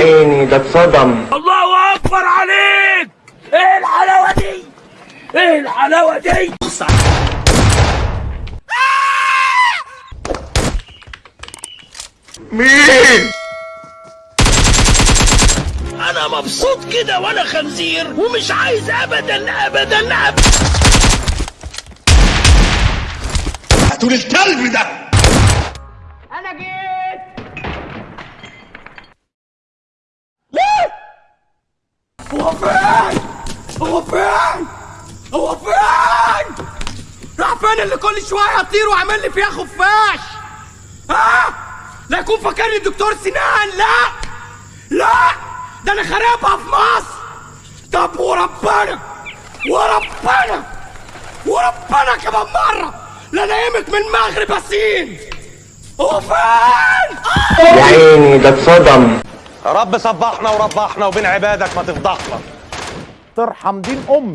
ده اتصدم الله أكبر عليك! إيه الحلاوة دي؟ إيه الحلاوة دي؟ مين؟ أنا مبسوط كده وأنا خنزير ومش عايز ابدا ابدا ابدا. هاتوا الكلب ده! فين اللي كل شوية يطير وعامل لي فيها خفاش؟ ها؟ لا يكون فاكرني دكتور سنان لا! لا! ده أنا خرابها في مصر! طب وربنا! وربنا! وربنا كمان مرة! لا نايمك من مغرب الصين هو فين يا عيني ده اتصدم. يا رب صبحنا وربحنا وبين عبادك ما تفضحنا. ترحم دين أمي.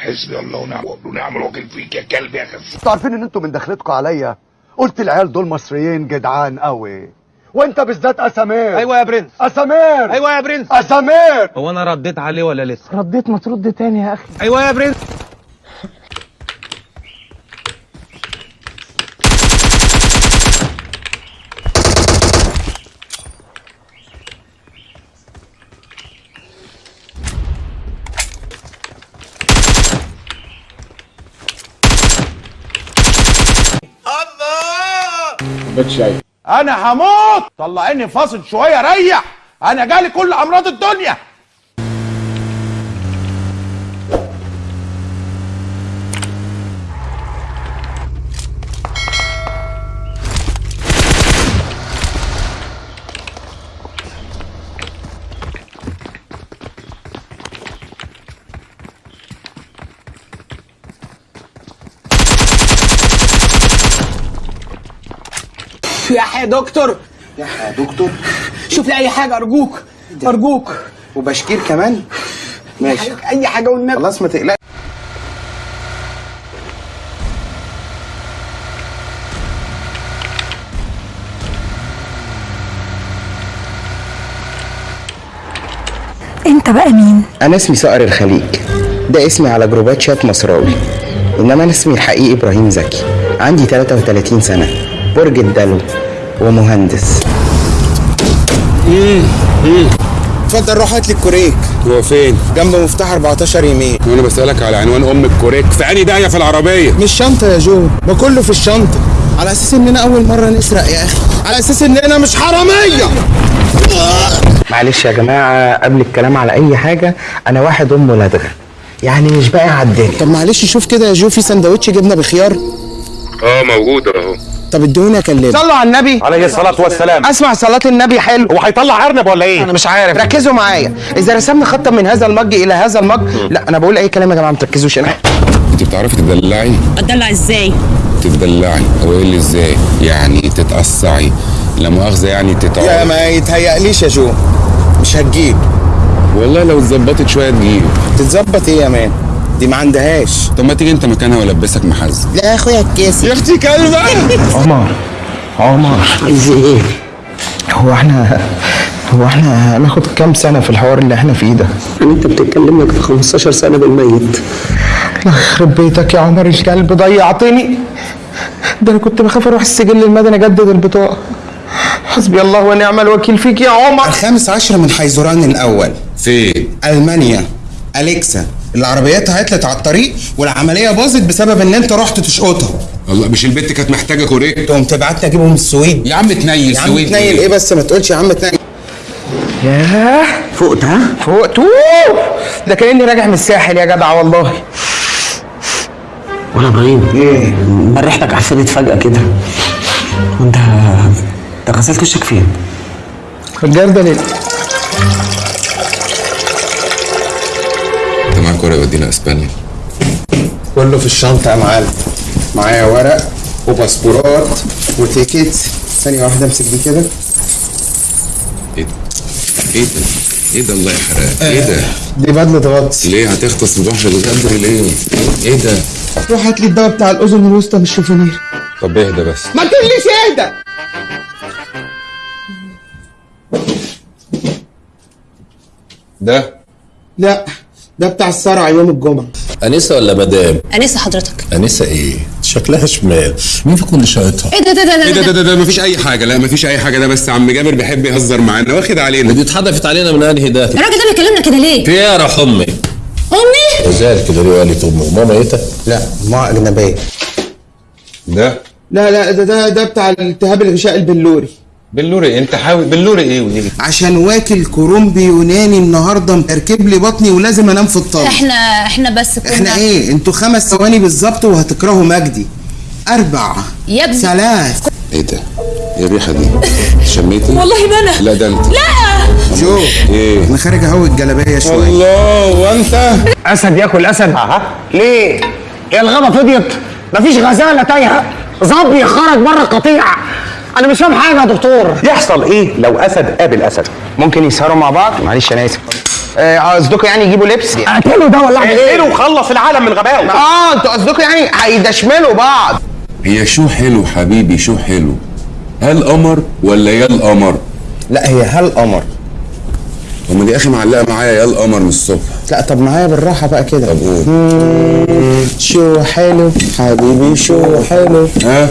حسبي الله ونعم ونعم الوكيل فيك يا كلب يا خس أنتوا عارفين إن أنتوا من دخلتكم عليا؟ قلت العيال دول مصريين جدعان قوي. وانت بالذات أسامير. أيوه يا برنس. أسامير. أيوه يا برنس. أسامير. هو أنا رديت عليه ولا لسه؟ رديت ما ترد تاني يا أخي. أيوه يا برنس. أنا هموت! طلعيني فاصل شوية ريح! أنا جالي كل أمراض الدنيا! يا يا دكتور؟ يا دكتور. شوف لي أي حاجة أرجوك أرجوك. وبشكير كمان. ماشي. أي حاجة والنبي خلاص ما تقلقش أنت بقى مين؟ أنا اسمي صقر الخليج. ده اسمي على جروبات شات مصراوي إنما أنا اسمي الحقيقي إبراهيم زكي. عندي 33 سنة. برج الدلو ومهندس. اتفضل روح هات لي الكوريك. هو فين؟ جنب مفتاح 14 يمين. وأنا بسألك على عنوان أم الكوريك. في أنهي داهية في العربية؟ مش شنطه يا جو. ما كله في الشنطة. على أساس اننا أول مرة نسرق يا أخي. على أساس اننا مش حرامية. معلش يا جماعة قبل الكلام على أي حاجة أنا واحد امه لدغه يعني مش باقي على الدنيا. طب معلش شوف كده يا جو في سندوتش جبنة بخيار آه موجود أهو. طب ادوني اكلمه. صلوا على النبي. عليه الصلاة والسلام. اسمع صلاة النبي حلو. هو هيطلع أرنب ولا إيه؟ أنا مش عارف. ركزوا معايا. إذا رسمنا خطا من هذا المج إلى هذا المج لا أنا بقول أي كلام يا جماعة ما تركزوش. أنا أنت بتعرفي تدلعي؟ أتدلع إزاي؟ تدلعي هو إيه اللي إزاي؟ يعني تتقصعي. لا مؤاخذة يعني يا تتعبي ما يتهيأليش يا جو. مش هتجيب. والله لو اتظبطت شوية تجيب. تتظبط إيه يا مان؟ دي ما عندهاش. طب ما تيجي انت مكانها والبسك محزن لا يا اخويا الكيس. يا أختي كلبة عمر عمر. عايز إيه هو إحنا هو إحنا هناخد كام سنة في الحوار اللي إحنا فيه ده؟ انت بتتكلم لك في 15 سنة بالميت. الله يخرب بيتك يا عمر الكلب ضيعتني. ده أنا كنت بخاف أروح السجل المدني اجدد البطاقة. حسبي الله ونعم الوكيل فيك يا عمر. الخامس عشر من حيزران الأول. فين؟ ألمانيا. أليكسا. العربيات عطلت على الطريق والعملية باظت بسبب إن أنت رحت تشقطها. والله مش البت كانت محتاجة كوريك؟ تقوم تبعتني اجيبهم من السويد. يا عم تنيل يا عم سويد تنيل إيه بس ما تقولش يا عم تنيل ياه. فقت ها؟ أوه. ده كاني راجع من الساحل يا جدع والله. ولا إبراهيم. إيه؟ ريحتك عفنت فجأة كده. وأنت أنت غسلت وشك فين؟ الجردة ليه ورقة يودينا إسبانيا كله في الشنطة يا معلم معايا ورق وباسبورات وتيكت ثانية واحدة أمسك دي كده إيه ده؟ إيه ده؟ إيه ده الله يحرقك؟ إيه ده؟ دي بدلة غطس ليه هتغطس البحر الغدر ليه؟ إيه ده؟ روح هات لي الدواء بتاع الأذن الوسطى من الشوفونير طب اهدى بس ما تقوليش اهدى ده لا ده بتاع الصرع يوم الجمعة. انسه ولا مدام؟ انسه حضرتك. انسه إيه؟ شكلها شمال. مين فيكم اللي شايطها إيه ده ده ده إيه ده ده, ده ده, ده مفيش أي حاجة. لا مفيش أي حاجة. ده بس عم جابر بيحب يهزر معانا. واخد علينا. دي اتحدفت علينا من أنهي ده الراجل ده بيكلمنا كده ليه؟ في إيه يا روح امي امي وزال كده ليه؟ قالت امي ماما إيه ده؟ لا ما أجنبية ده؟ لا لا ده ده ده بتاع الالتهاب الغشاء البلوري. بلوري انت حاول بلوري إيه وايه عشان واكل كرومبي يوناني النهارده مركب لي بطني ولازم انام في الطاوله إحنا إحنا بس كنا إحنا إيه؟ أنتوا خمس ثواني بالظبط وهتكرهوا مجدي. أربع يا ابني. ثلاث. إيه ده؟ إيه الريحة دي؟ شميتي والله ما أنا لا ده أنت. لا. شو إيه؟ أنا خارج اهوي الجلابية شوية. الله وأنت؟ أسد ياكل أسد. أها. ليه؟ هي الغابه فضيت. مفيش غزالة تايهة. ظبي خرج بره القطيع. أنا مش فاهم حاجة يا دكتور. يحصل إيه لو أسد قابل اسد ممكن يسهروا مع بعض؟ معلش أنا آسف. قصدكم يعني يجيبوا لبس؟ اقتلوا ده ولا أعمل إيه؟ وخلص العالم من غبائه آه أنتوا قصدكم يعني هيدشملوا بعض. هي شو حلو حبيبي شو حلو؟ هل قمر ولا يا القمر؟ لا هي هل قمر. هما دي أخي معلقة معايا يا القمر من الصبح. لا طب معايا بالراحة بقى كده. طب قول. شو حلو حبيبي شو حلو. ها؟